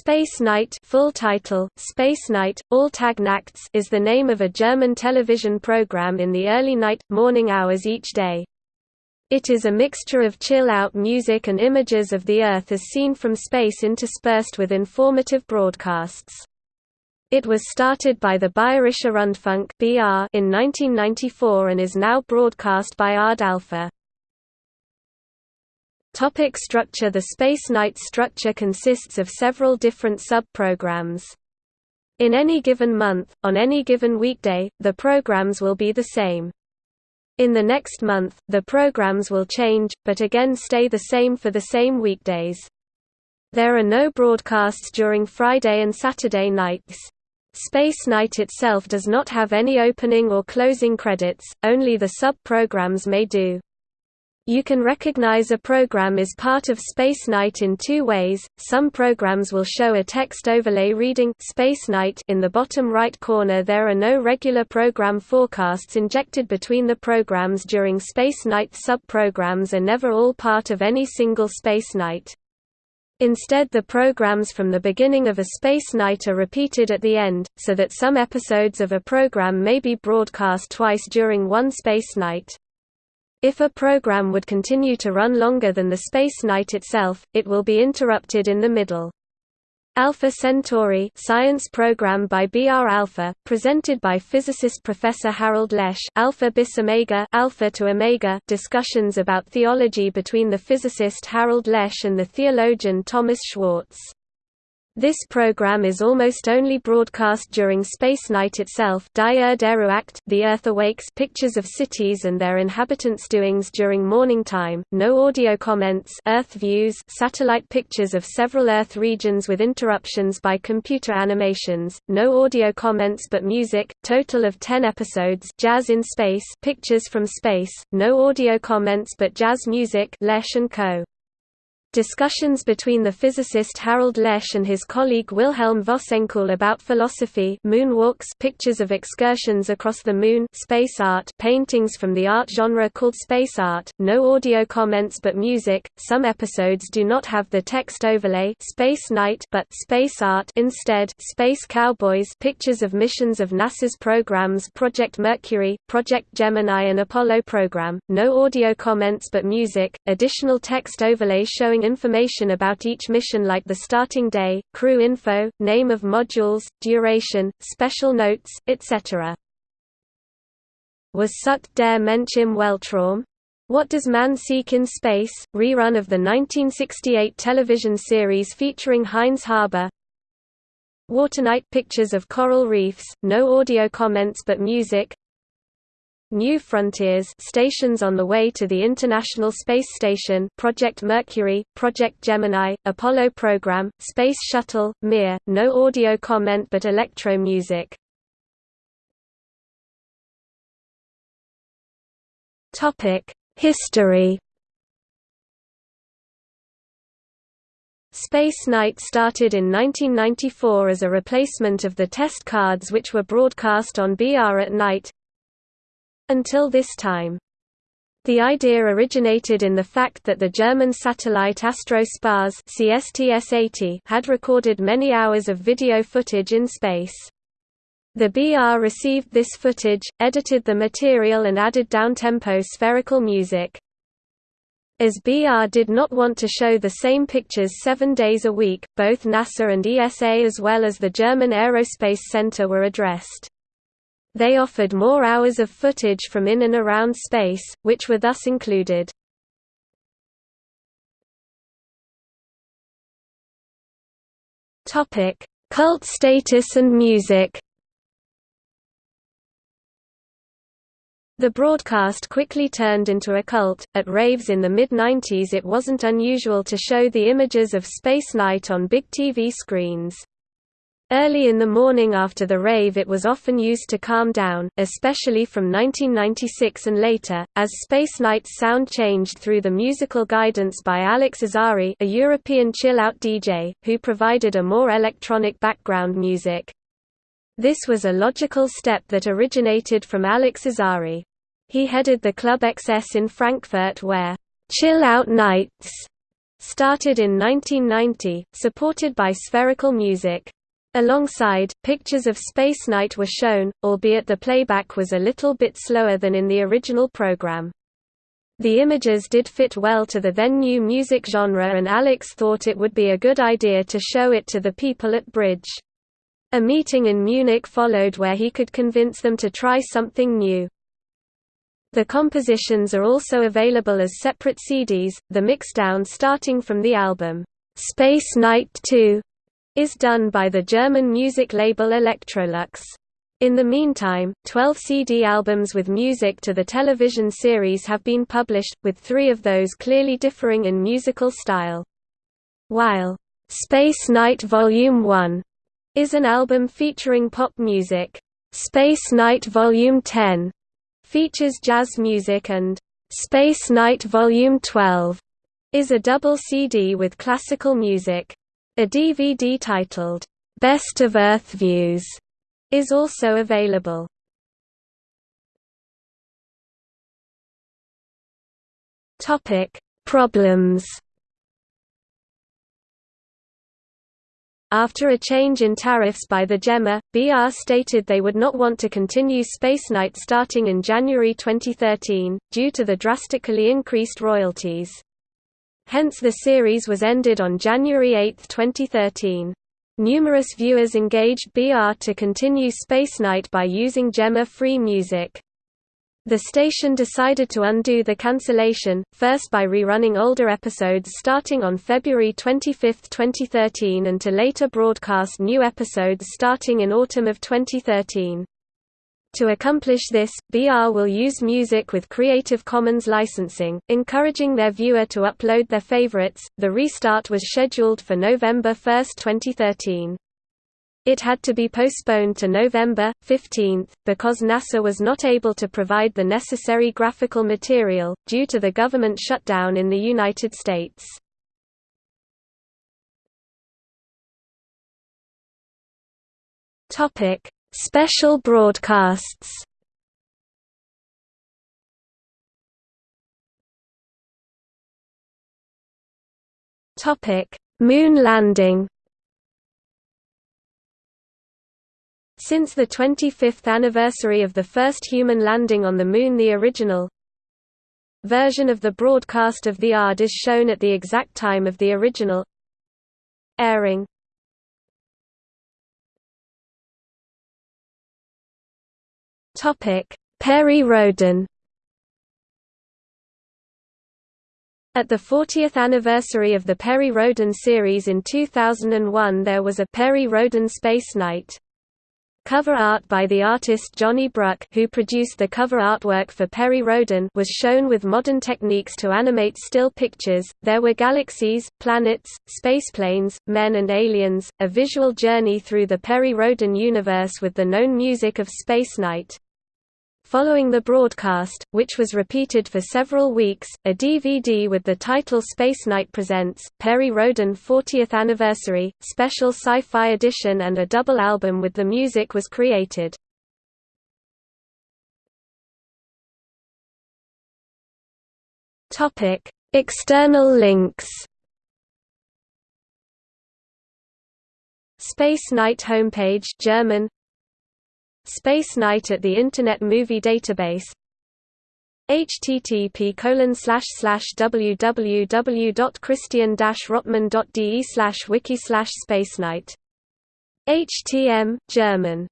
Space Night full title, Space Night, Alltag-Nachts is the name of a German television program in the early night, morning hours each day. It is a mixture of chill-out music and images of the Earth as seen from space interspersed with informative broadcasts. It was started by the Bayerischer Rundfunk in 1994 and is now broadcast by ARD Alpha. Topic structure The Space Night structure consists of several different sub-programs. In any given month, on any given weekday, the programs will be the same. In the next month, the programs will change, but again stay the same for the same weekdays. There are no broadcasts during Friday and Saturday nights. Space Night itself does not have any opening or closing credits, only the sub-programs may do. You can recognize a program is part of Space Night in two ways. Some programs will show a text overlay reading Space Night in the bottom right corner. There are no regular program forecasts injected between the programs during Space Night. Sub-programs are never all part of any single Space Night. Instead the programs from the beginning of a space night are repeated at the end, so that some episodes of a program may be broadcast twice during one space night. If a program would continue to run longer than the space night itself, it will be interrupted in the middle. Alpha Centauri science program by BR Alpha, presented by physicist Professor Harald Lesch Alpha bis Omega, Alpha to Omega discussions about theology between the physicist Harald Lesch and the theologian Thomas Schwartz. This program is almost only broadcast during Space Night itself The Earth Awakes pictures of cities and their inhabitants' doings during morning time, no audio comments Earth views satellite pictures of several Earth regions with interruptions by computer animations, no audio comments but music, total of 10 episodes Jazz in Space pictures from space, no audio comments but jazz music Lesch & Co. Discussions between the physicist Harald Lesch and his colleague Wilhelm Vossenkuhl about philosophy moonwalks pictures of excursions across the moon space art paintings from the art genre called space art, no audio comments but music, some episodes do not have the text overlay space night but space art instead space cowboys pictures of missions of NASA's programs Project Mercury, Project Gemini and Apollo program, no audio comments but music, additional text overlay showing information about each mission like the starting day, crew info, name of modules, duration, special notes, etc. Was sucht der Mensch im Weltraum? What Does Man Seek in Space? rerun of the 1968 television series featuring Heinz Haber. Waternight pictures of coral reefs, no audio comments but music. New Frontiers stations on the way to the International Space Station Project Mercury, Project Gemini, Apollo program, Space Shuttle, Mir, no audio comment but electro music. History Space Night started in 1994 as a replacement of the test cards which were broadcast on BR at night, until this time. The idea originated in the fact that the German satellite Astro-SPAS CSTS-80 had recorded many hours of video footage in space. The BR received this footage, edited the material and added downtempo spherical music. As BR did not want to show the same pictures seven days a week, both NASA and ESA as well as the German Aerospace Center were addressed. They offered more hours of footage from in and around space, which were thus included. Cult status and music The broadcast quickly turned into a cult. At raves in the mid 90s, it wasn't unusual to show the images of Space Night on big TV screens. Early in the morning after the rave it was often used to calm down, especially from 1996 and later, as Space Night's sound changed through the musical guidance by Alex Azary a European chill-out DJ, who provided a more electronic background music. This was a logical step that originated from Alex Azary. He headed the Club XS in Frankfurt where, "'Chill Out Nights' started in 1990, supported by Spherical Music. Alongside, pictures of Space Night were shown, albeit the playback was a little bit slower than in the original program. The images did fit well to the then new music genre and Alex thought it would be a good idea to show it to the people at Bridge. A meeting in Munich followed where he could convince them to try something new. The compositions are also available as separate CDs, the mixdown starting from the album, Space Night 2, is done by the German music label Elektrolux. In the meantime, 12 CD albums with music to the television series have been published, with three of those clearly differing in musical style. While Space Night Volume 1 is an album featuring pop music, Space Night Volume 10 features jazz music and Space Night Volume 12 is a double CD with classical music. A DVD titled, Best of Earth Views, is also available. Topic: Problems. After a change in tariffs by the GEMA, BR stated they would not want to continue Space Night starting in January 2013, due to the drastically increased royalties. Hence the series was ended on January 8, 2013. Numerous viewers engaged BR to continue Space Night by using GEMA free music. The station decided to undo the cancellation, first by rerunning older episodes starting on February 25, 2013 and to later broadcast new episodes starting in autumn of 2013. To accomplish this, BR will use music with Creative Commons licensing, encouraging their viewer to upload their favorites. The restart was scheduled for November 1, 2013. It had to be postponed to November 15, because NASA was not able to provide the necessary graphical material, due to the government shutdown in the United States. Special broadcasts. Topic Moon landing. Since the 25th anniversary of the first human landing on the Moon the original version of the broadcast of the ARD is shown at the exact time of the original airing Perry Rhodan At the 40th anniversary of the Perry Rhodan series in 2001 there was a Perry Rhodan Space Night. Cover art by the artist Johnny Bruck who produced the cover artwork for Perry Rhodan was shown with modern techniques to animate still pictures. There were galaxies, planets, spaceplanes, men and aliens, a visual journey through the Perry Rhodan universe with the known music of Space Night. Following the broadcast, which was repeated for several weeks, a DVD with the title Space Night Presents, Perry Rhodan 40th Anniversary, Special Sci-Fi Edition and a double album with the music was created. External links Space Night homepage German Space Night at the Internet Movie Database. Http www.christian-rotman.de wiki spacenight htm, German